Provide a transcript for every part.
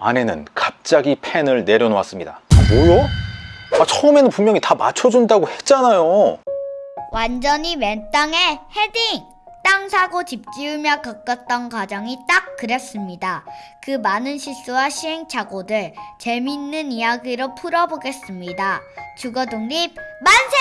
아내는 갑자기 펜을 내려놓았습니다. 아, 뭐요? 아, 처음에는 분명히 다 맞춰준다고 했잖아요. 완전히 맨 땅에 헤딩! 땅 사고 집 지으며 겪었던 과정이 딱 그랬습니다. 그 많은 실수와 시행착오들 재미있는 이야기로 풀어보겠습니다. 주거 독립 만세!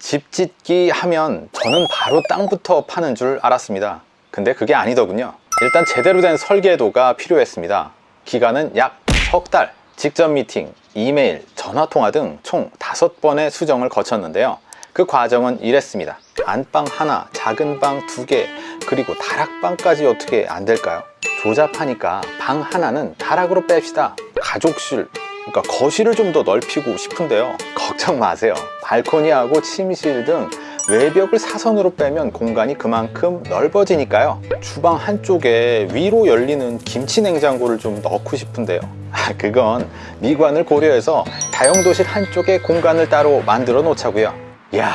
집 짓기 하면 저는 바로 땅부터 파는 줄 알았습니다. 근데 그게 아니더군요. 일단 제대로 된 설계도가 필요했습니다. 기간은 약 석 달. 직접 미팅, 이메일, 전화통화 등총 다섯 번의 수정을 거쳤는데요. 그 과정은 이랬습니다. 안방 하나, 작은 방 두 개, 그리고 다락방까지 어떻게 안 될까요? 조잡하니까 방 하나는 다락으로 뺍시다. 가족실, 그러니까 거실을 좀 더 넓히고 싶은데요. 걱정 마세요. 발코니하고 침실 등 외벽을 사선으로 빼면 공간이 그만큼 넓어지니까요. 주방 한쪽에 위로 열리는 김치 냉장고를 좀 넣고 싶은데요. 아, 그건 미관을 고려해서 다용도실 한쪽에 공간을 따로 만들어 놓자고요. 이야,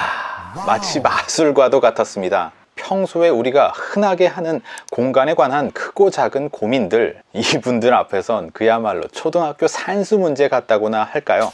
마치 마술과도 같았습니다. 평소에 우리가 흔하게 하는 공간에 관한 크고 작은 고민들 이분들 앞에선 그야말로 초등학교 산수 문제 같다고나 할까요?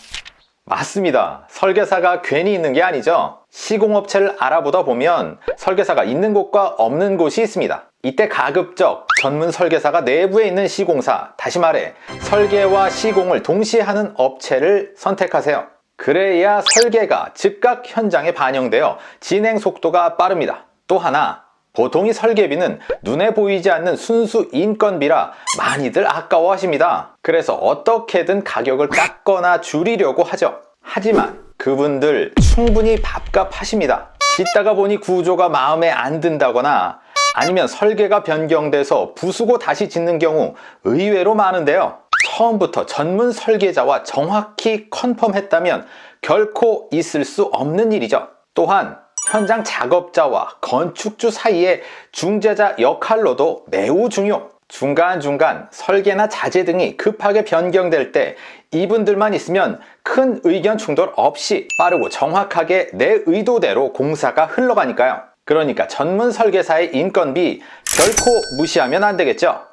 맞습니다. 설계사가 괜히 있는 게 아니죠. 시공업체를 알아보다 보면 설계사가 있는 곳과 없는 곳이 있습니다. 이때 가급적 전문 설계사가 내부에 있는 시공사, 다시 말해 설계와 시공을 동시에 하는 업체를 선택하세요. 그래야 설계가 즉각 현장에 반영되어 진행 속도가 빠릅니다. 또 하나, 보통 이 설계비는 눈에 보이지 않는 순수 인건비라 많이들 아까워하십니다. 그래서 어떻게든 가격을 깎거나 줄이려고 하죠. 하지만 그분들 충분히 밥값 하십니다. 짓다가 보니 구조가 마음에 안 든다거나 아니면 설계가 변경돼서 부수고 다시 짓는 경우 의외로 많은데요. 처음부터 전문 설계자와 정확히 컨펌했다면 결코 있을 수 없는 일이죠. 또한 현장 작업자와 건축주 사이의 중재자 역할로도 매우 중요. 중간중간 설계나 자재 등이 급하게 변경될 때 이분들만 있으면 큰 의견 충돌 없이 빠르고 정확하게 내 의도대로 공사가 흘러가니까요. 그러니까 전문 설계사의 인건비 결코 무시하면 안 되겠죠.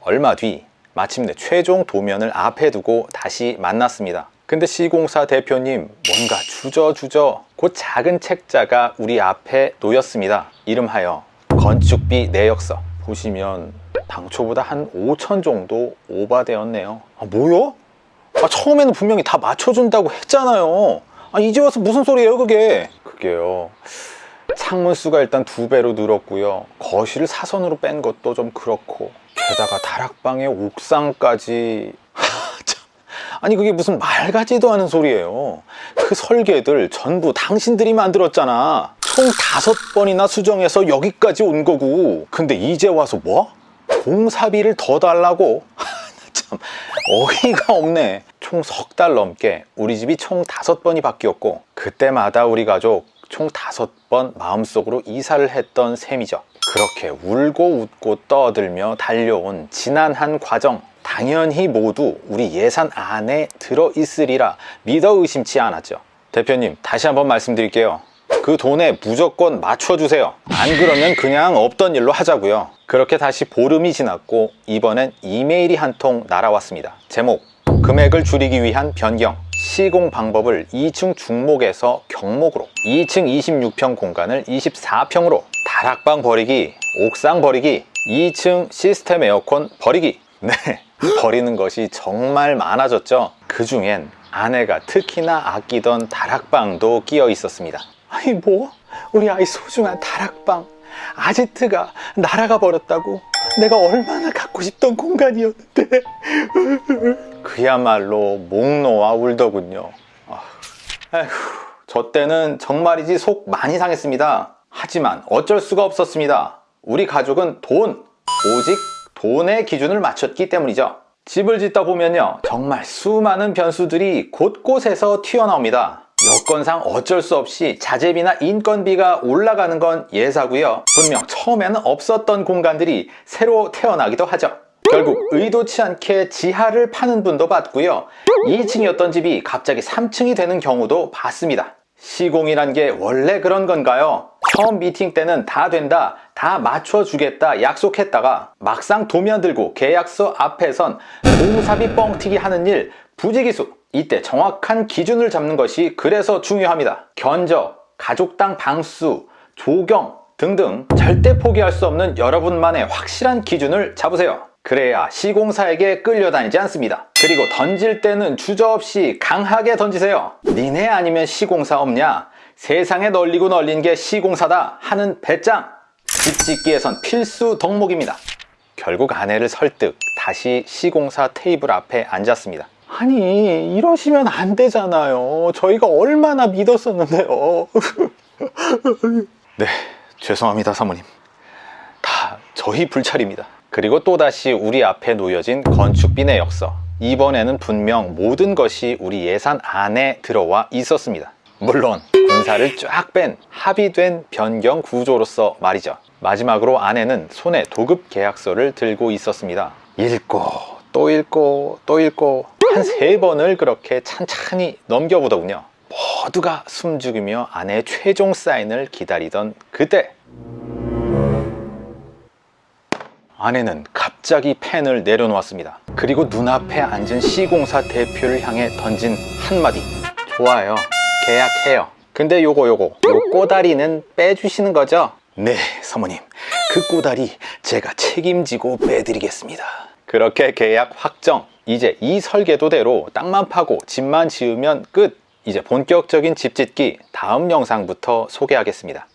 얼마 뒤 마침내 최종 도면을 앞에 두고 다시 만났습니다. 근데 시공사 대표님 뭔가 주저주저 곧 작은 책자가 우리 앞에 놓였습니다. 이름하여 건축비 내역서 보시면 당초보다 한 5천 정도 오바되었네요. 아 뭐요? 아 처음에는 분명히 다 맞춰준다고 했잖아요. 아 이제 와서 무슨 소리예요 그게? 그게요. 창문 수가 일단 두 배로 늘었고요. 거실을 사선으로 뺀 것도 좀 그렇고 게다가 다락방에 옥상까지. 아니 그게 무슨 말 같지도 않은 소리예요. 그 설계들 전부 당신들이 만들었잖아. 총 다섯 번이나 수정해서 여기까지 온 거고. 근데 이제 와서 뭐? 공사비를 더 달라고? 참 어이가 없네. 총 석 달 넘게 우리 집이 총 다섯 번이 바뀌었고 그때마다 우리 가족 총 다섯 번 마음속으로 이사를 했던 셈이죠. 그렇게 울고 웃고 떠들며 달려온 지난 한 과정 당연히 모두 우리 예산 안에 들어있으리라 믿어 의심치 않았죠. 대표님 다시 한번 말씀드릴게요. 그 돈에 무조건 맞춰주세요. 안 그러면 그냥 없던 일로 하자고요. 그렇게 다시 보름이 지났고 이번엔 이메일이 한 통 날아왔습니다. 제목 금액을 줄이기 위한 변경 시공 방법을 2층 중목에서 경목으로 2층 26평 공간을 24평으로 다락방 버리기 옥상 버리기 2층 시스템 에어컨 버리기 네 버리는 것이 정말 많아졌죠. 그 중엔 아내가 특히나 아끼던 다락방도 끼어 있었습니다. 아니 뭐? 우리 아이 소중한 다락방. 아지트가 날아가 버렸다고 내가 얼마나 갖고 싶던 공간이었는데. 그야말로 목 놓아 울더군요. 아, 아휴, 저 때는 정말이지 속 많이 상했습니다. 하지만 어쩔 수가 없었습니다. 우리 가족은 돈 오직 돈의 기준을 맞췄기 때문이죠. 집을 짓다 보면요 정말 수많은 변수들이 곳곳에서 튀어나옵니다. 여건상 어쩔 수 없이 자재비나 인건비가 올라가는 건 예사고요. 분명 처음에는 없었던 공간들이 새로 태어나기도 하죠. 결국 의도치 않게 지하를 파는 분도 봤고요. 2층이었던 집이 갑자기 3층이 되는 경우도 봤습니다. 시공이란 게 원래 그런 건가요? 처음 미팅 때는 다 된다 다 맞춰주겠다 약속했다가 막상 도면 들고 계약서 앞에선 공사비 뻥튀기 하는 일 부지기수. 이때 정확한 기준을 잡는 것이 그래서 중요합니다. 견적, 가족당 방수, 조경 등등 절대 포기할 수 없는 여러분만의 확실한 기준을 잡으세요. 그래야 시공사에게 끌려다니지 않습니다. 그리고 던질 때는 주저없이 강하게 던지세요. 니네 아니면 시공사 없냐? 세상에 널리고 널린 게 시공사다 하는 배짱 집 짓기에선 필수 덕목입니다. 결국 아내를 설득 다시 시공사 테이블 앞에 앉았습니다. 아니 이러시면 안 되잖아요. 저희가 얼마나 믿었었는데요. 네 죄송합니다 사모님. 다 저희 불찰입니다. 그리고 또다시 우리 앞에 놓여진 건축비 내역서. 이번에는 분명 모든 것이 우리 예산 안에 들어와 있었습니다. 물론 군사를 쫙 뺀 합의된 변경 구조로서 말이죠 마지막으로 아내는 손에 도급 계약서를 들고 있었습니다 읽고 또 읽고 또 읽고 한 세 번을 그렇게 찬찬히 넘겨보더군요 모두가 숨죽이며 아내의 최종 사인을 기다리던 그때 아내는 갑자기 펜을 내려놓았습니다. 그리고 눈앞에 앉은 시공사 대표를 향해 던진 한마디. 좋아요. 계약해요. 근데 요거 요거 요 꼬다리는 빼주시는 거죠? 네, 사모님. 그 꼬다리 제가 책임지고 빼드리겠습니다. 그렇게 계약 확정. 이제 이 설계도대로 땅만 파고 집만 지으면 끝. 이제 본격적인 집 짓기 다음 영상부터 소개하겠습니다.